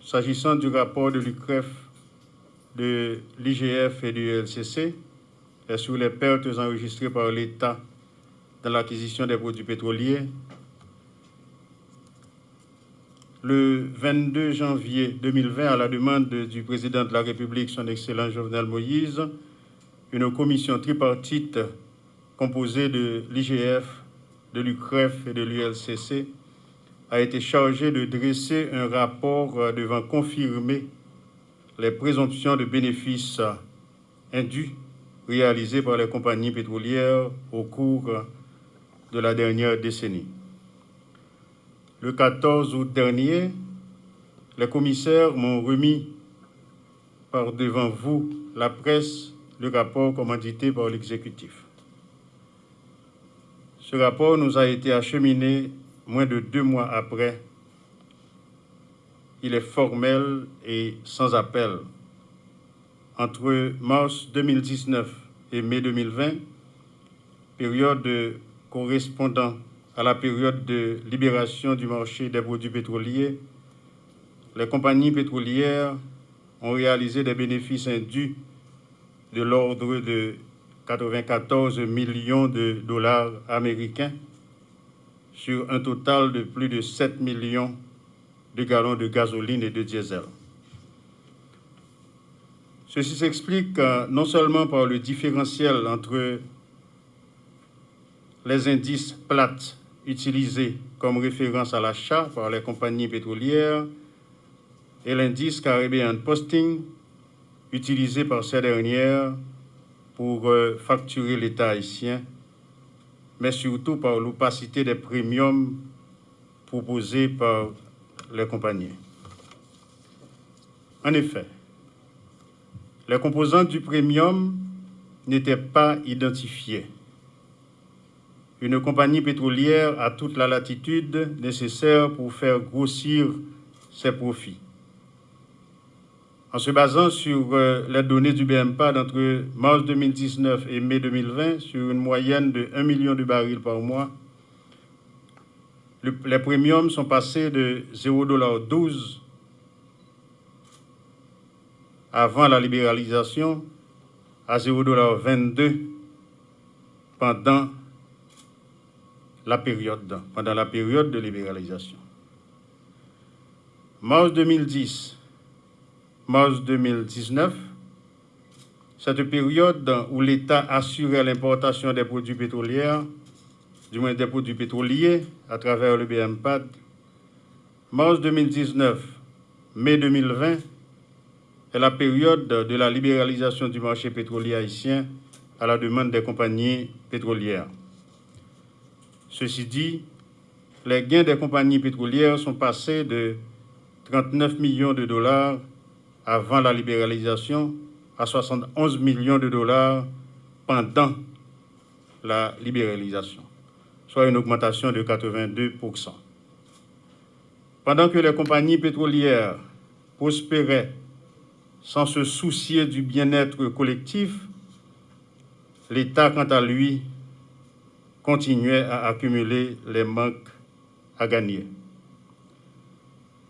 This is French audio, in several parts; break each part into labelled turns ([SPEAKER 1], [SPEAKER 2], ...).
[SPEAKER 1] s'agissant du rapport de l'UCREF, de l'IGF et du LCC sur les pertes enregistrées par l'État dans l'acquisition des produits pétroliers, le 22 janvier 2020, à la demande du président de la République, son Excellent Jovenel Moïse, une commission tripartite composée de l'IGF, de l'UCREF et de l'ULCC a été chargée de dresser un rapport devant confirmer les présomptions de bénéfices indus réalisées par les compagnies pétrolières au cours de la dernière décennie. Le 14 août dernier, les commissaires m'ont remis par devant vous, la presse, le rapport commandité par l'exécutif. Ce rapport nous a été acheminé moins de deux mois après. Il est formel et sans appel. Entre mars 2019 et mai 2020, période correspondant à la période de libération du marché des produits pétroliers, les compagnies pétrolières ont réalisé des bénéfices indus de l'ordre de 94 millions de dollars américains sur un total de plus de 7 millions de gallons de gasoline et de diesel. Ceci s'explique euh, non seulement par le différentiel entre les indices plates utilisés comme référence à l'achat par les compagnies pétrolières et l'indice Caribbean Posting utilisé par ces dernières pour euh, facturer l'État haïtien, mais surtout par l'opacité des premiums proposés par les compagnies. En effet, les composantes du premium n'étaient pas identifiées. Une compagnie pétrolière a toute la latitude nécessaire pour faire grossir ses profits. En se basant sur euh, les données du BMPA entre mars 2019 et mai 2020, sur une moyenne de 1 million de barils par mois, les premiums sont passés de 0,12 avant la libéralisation à 0,22 pendant la période, pendant la période de libéralisation. Mars 2010 mars 2019, cette période où l'État assurait l'importation des produits pétroliers, du moins des produits pétroliers, à travers le BMPAD, mars 2019, mai 2020, est la période de la libéralisation du marché pétrolier haïtien à la demande des compagnies pétrolières. Ceci dit, les gains des compagnies pétrolières sont passés de 39 millions de dollars avant la libéralisation à 71 millions de dollars pendant la libéralisation, soit une augmentation de 82%. Pendant que les compagnies pétrolières prospéraient sans se soucier du bien-être collectif, l'État, quant à lui, continuait à accumuler les manques à gagner.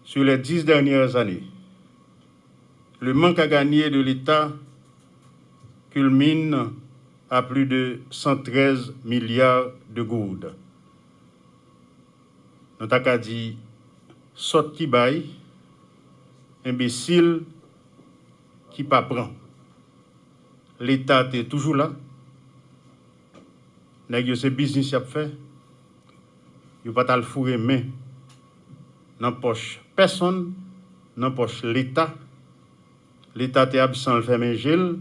[SPEAKER 1] Sur les dix dernières années, le manque à gagner de l'État culmine à plus de 113 milliards de gourdes. Dans ta dit, sorti bail, imbécile qui pas prend. L'État est toujours là. Nèg c'est business y a fait. Yo pas le fourrer main dans poche personne, dans poche l'État. l'État est absent, le fait mes gel,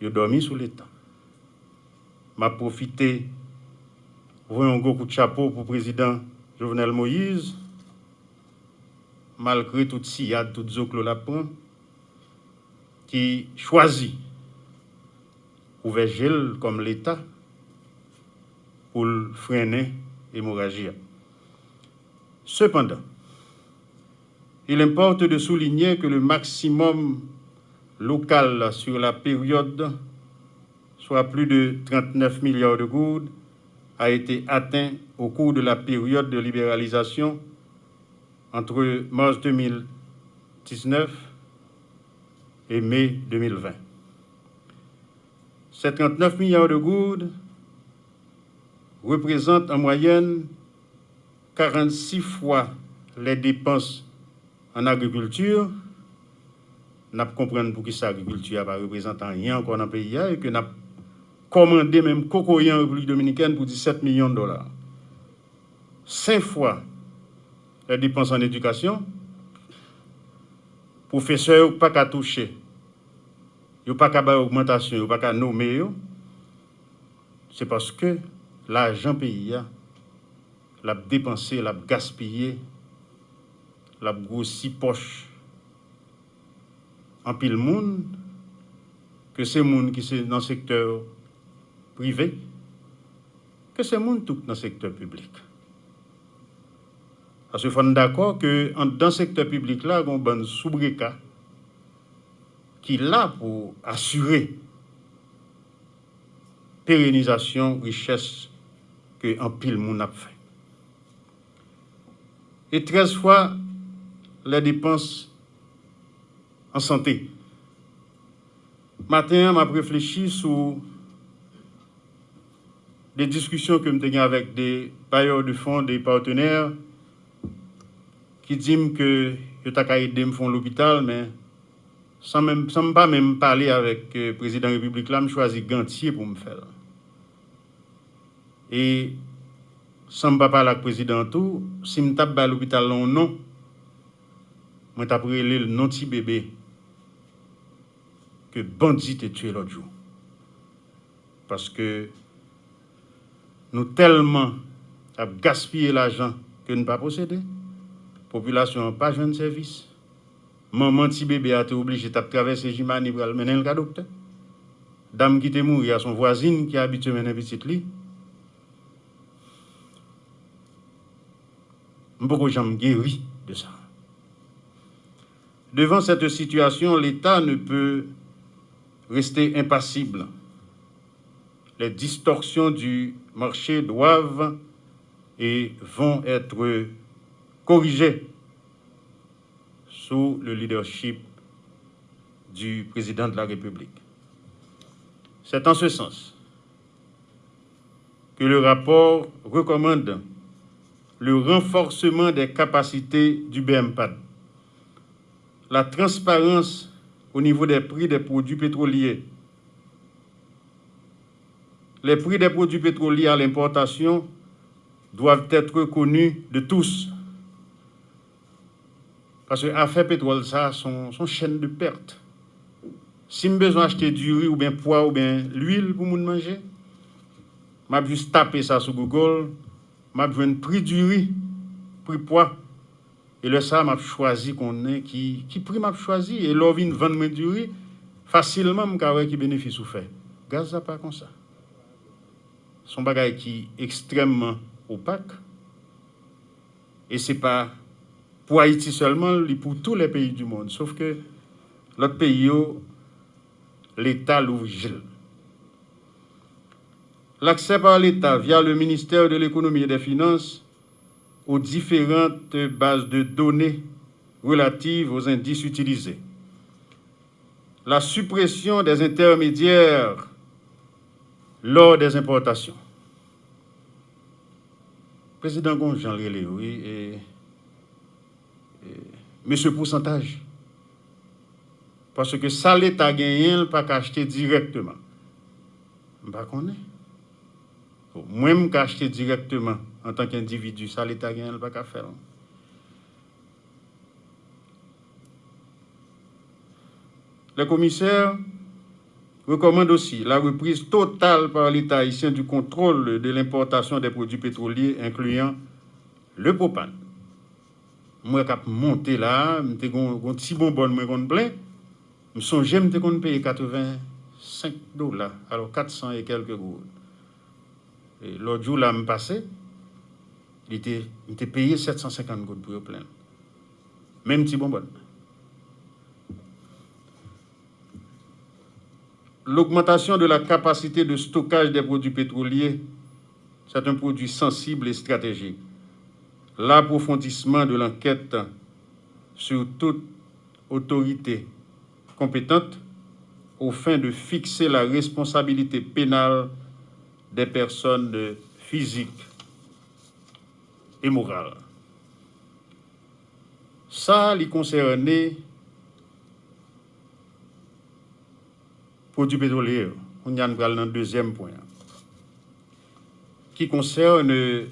[SPEAKER 1] il dormi sous l'État. m'a profité pour un gros de chapeau pour le président Jovenel Moïse, malgré toute sillade, toute zoclo la qui choisit ouvert gel comme l'État pour freiner l'hémorragie. Cependant, il importe de souligner que le maximum local sur la période, soit plus de 39 milliards de gouttes, a été atteint au cours de la période de libéralisation entre mars 2019 2019 et mai 2020. Ces 39 milliards de gouttes représentent en moyenne 46 fois les dépenses en agriculture, nous comprenons pour qui ça agriculture pas représentant rien encore dans le pays et que n'a commandé même cocoyen en République dominicaine pour 17 millions de dollars. Cinq fois les dépenses en éducation, professeurs pas qu'à toucher, ils pas qu'à augmentation, ils pas qu'à nommer, c'est parce que l'argent pays l'a dépensé, l'a gaspillé l'a grossi poche en pile monde que c'est monde qui sont dans le secteur privé, que c'est monde tout dans le secteur public. Parce que faut d'accord que dans le secteur public là, il y a un bon soubreka qui là pour assurer pérennisation, richesse que un pile monde a fait. Et 13 fois les dépenses en santé. Matin, m'a réfléchi sur des discussions que j'ai avec des bailleurs de fonds, des partenaires, qui disent que je t'ai aidé me font l'hôpital, mais sans même sans pas même parler avec le président de la République, là, je choisis Gantier pour me faire. Et sans pas parler avec le président tout, si je tape à l'hôpital, non, non. Mwen tapre lè l non ti bebe ke bandi te tue lòt jou. Paske nou telman ap gaspye l ajan ke nou pa posede. Populasyon pa jwen servis. Maman ti bebe a te oblige tap travesse jimani pou al menen l kadopte. Dam ki te mou ya son voisine ki abitye menen bitit li. Mpoko jam geri de sa. Devant cette situation, l'État ne peut rester impassible. Les distorsions du marché doivent et vont être corrigées sous le leadership du président de la République. C'est en ce sens que le rapport recommande le renforcement des capacités du BMPAD, la transparence au niveau des prix des produits pétroliers. Les prix des produits pétroliers à l'importation doivent être connus de tous. Parce que l'affaire pétrole, ça, son, son chaîne de perte. Si je besoin d'acheter du riz ou bien poids ou bien l'huile pour manger, je juste taper ça sur Google, je vais prix du riz, prix poids. E le sa m ap chwazi konen ki, ki pri m ap chwazi. E lor vin van mwen duri, fasilman m ka wè ki benefis ou fè. Gaz a pa kon sa. Son bagay ki ekstremman opak. E se pa pou Haiti seulement, li pou tout le peyi du monde. Sauf ke lot peyi yo, oh, l'Etat l'ouvri jil. L'aksè par l'Etat via le Ministère de l'Économie et des Finances aux différentes bases de données relatives aux indices utilisés. La suppression des intermédiaires lors des importations. Président Gonjan oui, et, mais ce pourcentage. Parce que ça, l'État gagne, pas acheter directement. Je ne sais pas moi, je acheter directement an tank individu, sa l'Etat gen el baka fel. Le commissaire recommande aussi la reprise totale par l'État haïtien du contrôle de l'importation des produits pétroliers, incluant le propane. Moi, quand monté là, je un petit bonbon, je me plein. Je songeais, je me payer 85 dollars, alors 400 et quelques gouttes. Et l'autre jour, là, je passé, il était, payé 750 gouttes pour le plein. Même petit bonbon. L'augmentation de la capacité de stockage des produits pétroliers, c'est un produit sensible et stratégique. L'approfondissement de l'enquête sur toute autorités compétentes aux fins de fixer la responsabilité pénale des personnes physiques et morale. Ça, les concernait produits pétroliers. On y a dans le deuxième point. Qui concerne les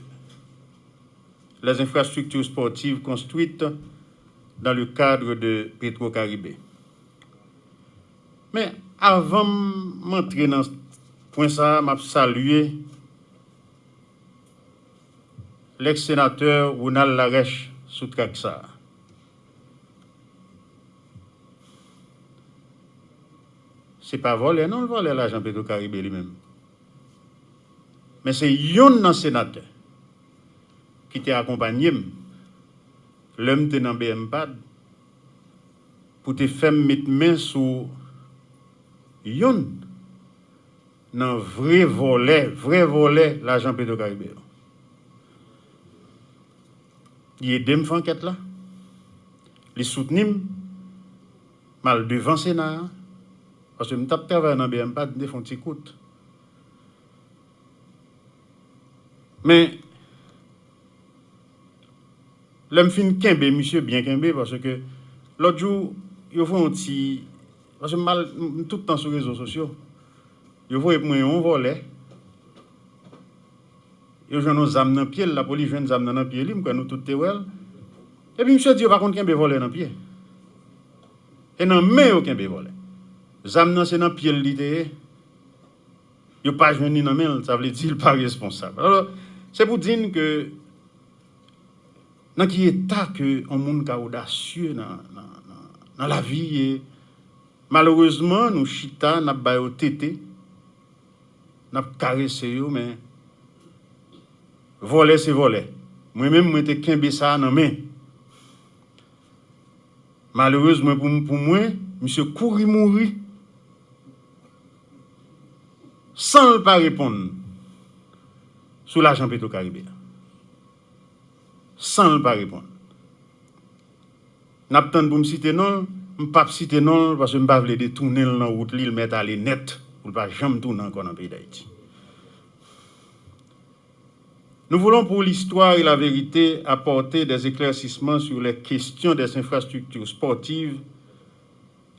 [SPEAKER 1] infrastructures sportives construites dans le cadre de Petro-Caribé. Mais avant de m'entrer dans ce point, ça m'a salué l'ex-sénateur Ronald Larèche sous Traxa. Ce n'est pas volé, non, le volé l'agent Petro-Caribé lui-même. Mais c'est yon nan sénateur qui t'a accompagné l'homme était dans BMPAD pour te faire mettre main sur yon nan vrai volet, vrai volet l'agent Petro-Caribé. Li e dem fanket la, li soutenim, mal devan Sena, parce m tap terve nan BM pat, ne fon ti kout. Men, lem fin kenbe, misye bien kenbe, parce ke lot jou, yo fon ti, parce m mal, m tout tan sou rezo sosyo, yo fon ep mwen yon vole, yo jwen nou zam nan piel, la polis jwen zam nan nan piel li, mkwen nou tout te wel. E pi msè di yo pa kont ken be vole nan piel. E nan men yo ken be vole. Zam nan se nan piel li te e. Yo pa jwen ni nan men, sa vle di l pa responsable. Alors, se pou din ke nan ki eta ke an moun ka odasye nan, nan, nan, nan la vi e Malourezman nou chita nap bayo tete, nap kare seyo men Vole se vole. Mwen men mwen te kenbe sa nan men. Malourezman pou, pou mwen, mwen se kouri mouri. San l pa repon. Sou la jan peto karibè. San l pa repon. Nap tan pou m site non, m pap site non, paswe m pa vle de tounel nan wout li, l met ale net, pou l pa jam tounan kon an pey da iti. Nous voulons pour l'histoire et la vérité apporter des éclaircissements sur les questions des infrastructures sportives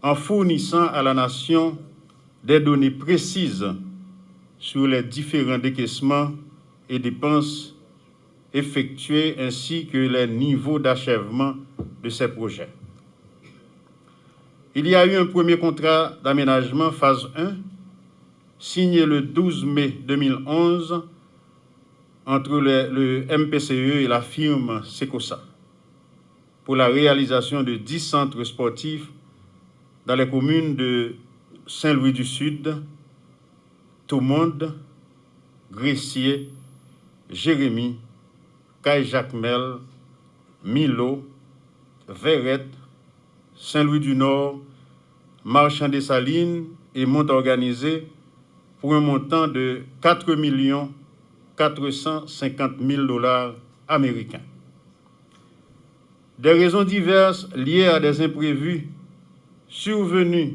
[SPEAKER 1] en fournissant à la nation des données précises sur les différents décaissements et dépenses effectuées ainsi que les niveaux d'achèvement de ces projets. Il y a eu un premier contrat d'aménagement phase 1 signé le 12 mai 2011 entre le, MPCE et la firme Secosa pour la réalisation de 10 centres sportifs dans les communes de Saint-Louis du Sud, Toumonde, Gressier, Jérémy, Caille-Jacmel, Milo, Verrette, Saint-Louis-du-Nord, Marchand des Salines et Mont-Organisé pour un montant de 4 450 000 dollars américains. Des raisons diverses liées à des imprévus survenus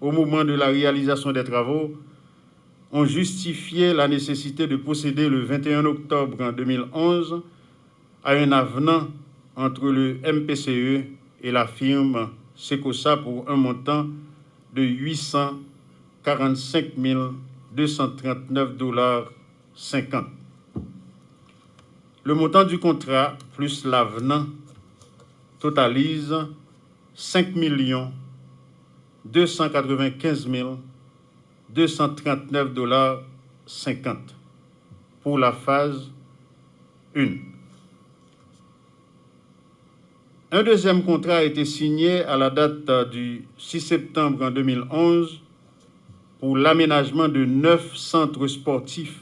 [SPEAKER 1] au moment de la réalisation des travaux ont justifié la nécessité de procéder le 21 octobre 2011 à un avenant entre le MPCE et la firme Secosa pour un montant de 845 239 dollars 50. Le montant du contrat plus l'avenant totalise 5 295 000 239 dollars 50 pour la phase 1. Un deuxième contrat a été signé à la date du 6 septembre 2011 pour l'aménagement de neuf centres sportifs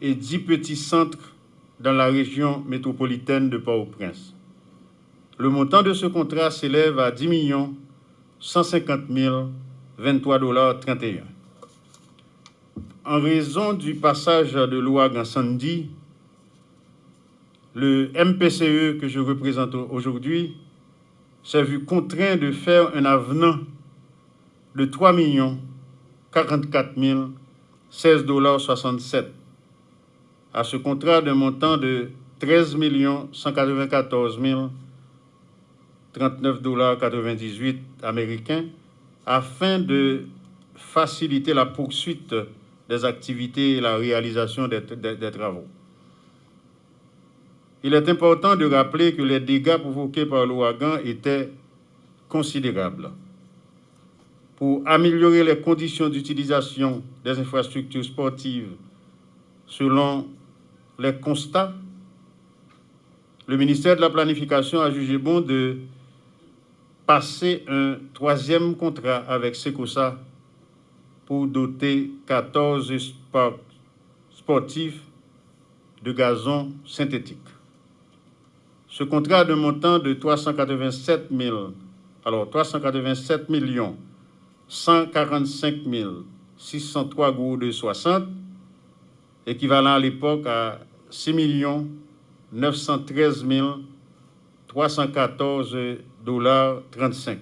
[SPEAKER 1] et dix petits centres dans la région métropolitaine de Port-au-Prince. Le montant de ce contrat s'élève à 10 150 23 dollars 31 en raison du passage de loi Gansandi, le MPCE que je représente aujourd'hui s'est vu contraint de faire un avenant de 3 44 16 dollars 67 à ce contrat d'un montant de 13 194 39 dollars 98 américains afin de faciliter la poursuite des activités et la réalisation des, travaux. Il est important de rappeler que les dégâts provoqués par l'ouragan étaient considérables. Pour améliorer les conditions d'utilisation des infrastructures sportives selon les constats, le ministère de la Planification a jugé bon de passer un troisième contrat avec Secosa pour doter 14 sportifs de gazon synthétique. Ce contrat de montant de 387 000, alors 387 millions 145 603 gros de 60, équivalent à l'époque à 6 913 314 dollars 35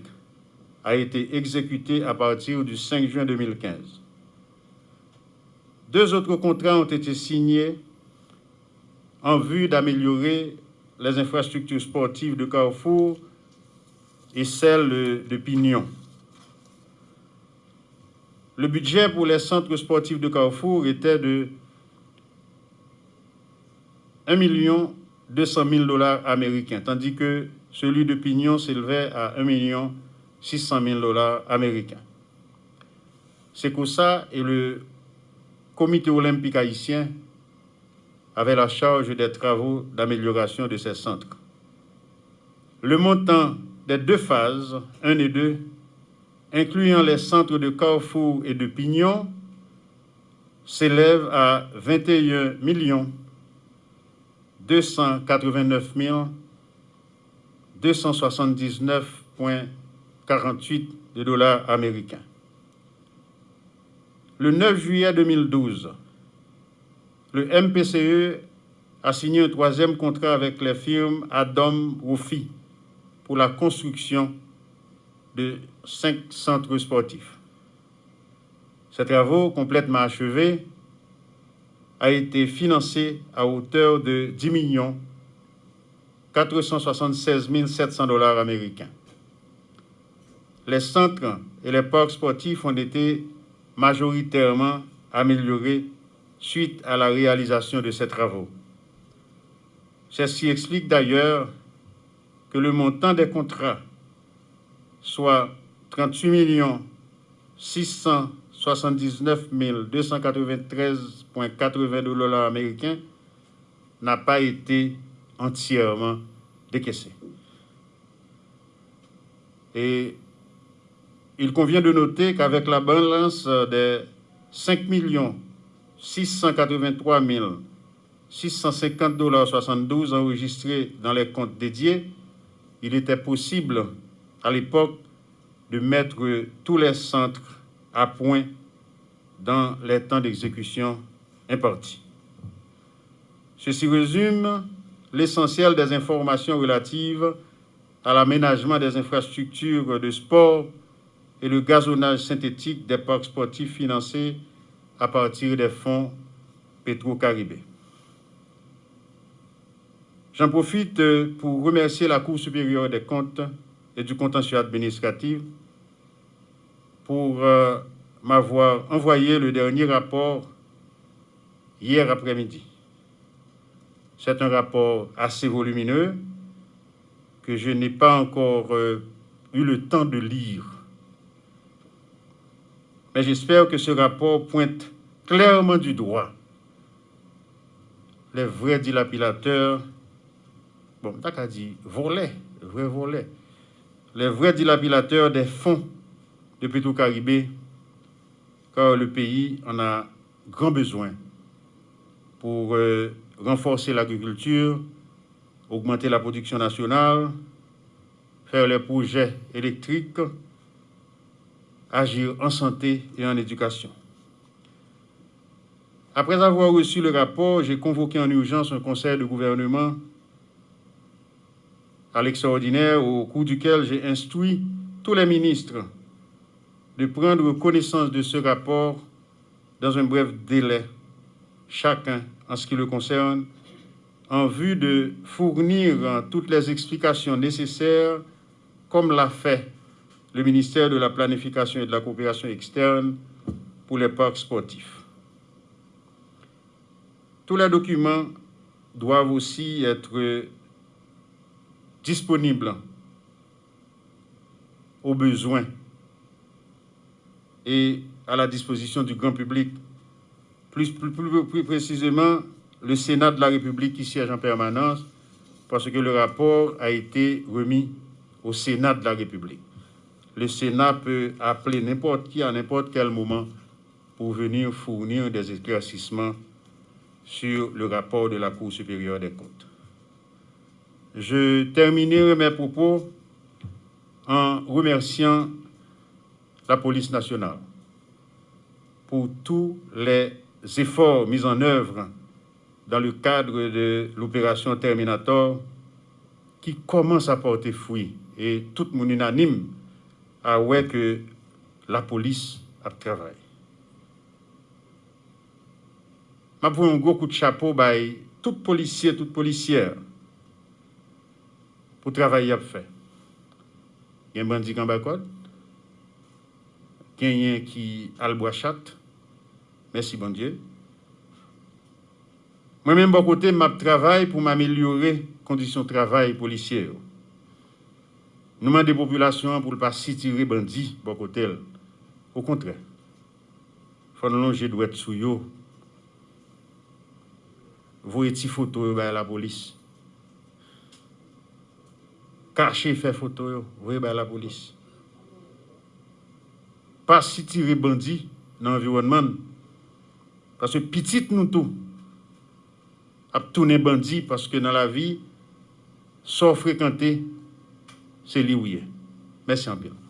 [SPEAKER 1] a été exécuté à partir du 5 juin 2015. Deux autres contrats ont été signés en vue d'améliorer les infrastructures sportives de Carrefour et celles de Pignon. Le budget pour les centres sportifs de Carrefour était de 1 200 000 dollars américains, tandis que celui de Pignon s'élevait à 1 600 000 dollars américains. C'est que ça et le comité olympique haïtien avaient la charge des travaux d'amélioration de ces centres. Le montant des deux phases, 1 et 2, incluant les centres de Carrefour et de Pignon, s'élève à 21 millions 289 279,48 de dollars américains. Le 9 juillet 2012, le MPCE a signé un troisième contrat avec les firmes Adam Rufi pour la construction de cinq centres sportifs. Ces travaux, complètement achevés, a été financé à hauteur de 10 millions 476 700 dollars américains. Les centres et les parcs sportifs ont été majoritairement améliorés suite à la réalisation de ces travaux. Ceci explique d'ailleurs que le montant des contrats, soit 38 millions 600 79 293,80 dollars américains n'a pas été entièrement décaissé. Et il convient de noter qu'avec la balance des 5 683 650 dollars 72 enregistrés dans les comptes dédiés, il était possible à l'époque de mettre tous les centres à point dans les temps d'exécution impartis. Ceci résume l'essentiel des informations relatives à l'aménagement des infrastructures de sport et le gazonnage synthétique des parcs sportifs financés à partir des fonds Petro-Caribé. J'en profite pour remercier la Cour supérieure des comptes et du contentieux administratif pour euh, m'avoir envoyé le dernier rapport hier après-midi. C'est un rapport assez volumineux que je n'ai pas encore euh, eu le temps de lire. Mais j'espère que ce rapport pointe clairement du doigt les vrais dilapidateurs, bon, t'as dit volets, vrais volets, les vrais dilapidateurs des fonds depuis tout Caribé, car le pays en a grand besoin pour euh, renforcer l'agriculture, augmenter la production nationale, faire les projets électriques, agir en santé et en éducation. Après avoir reçu le rapport, j'ai convoqué en urgence un conseil de gouvernement à l'extraordinaire au cours duquel j'ai instruit tous les ministres de prendre connaissance de ce rapport dans un bref délai, chacun en ce qui le concerne, en vue de fournir toutes les explications nécessaires, comme l'a fait le ministère de la Planification et de la Coopération externe pour les parcs sportifs. Tous les documents doivent aussi être disponibles aux besoins et à la disposition du grand public. Plus, plus, précisément, le Sénat de la République qui siège en permanence, parce que le rapport a été remis au Sénat de la République. Le Sénat peut appeler n'importe qui à n'importe quel moment pour venir fournir des éclaircissements sur le rapport de la Cour supérieure des comptes. Je terminerai mes propos en remerciant la police nationale pour tous les efforts mis en œuvre dans le cadre de l'opération Terminator qui commence à porter fruit. Et tout le monde unanime à ouais que la police a travaillé. Je vous un gros coup de chapeau à tout policier, toute policière pour travailler à faire. Il y a un bandit en bas Genyen ki albo achat. Mersi bon Diyo. Mwen men bon kote map travay pou m'amelyore kondisyon travay polisye yo. Nouman de populasyon pou l'pa sitire bandi bon kote el. Ou kontre. Fon lonje dwet sou yo. Voye ti foto yo bay la polis. Kache fe foto yo. Voye bay la polis. pa sitire bandi nan environman. Paske pitit nou tou ap toune bandi paske nan la vi so frekante se li ouye. Mersi anpil.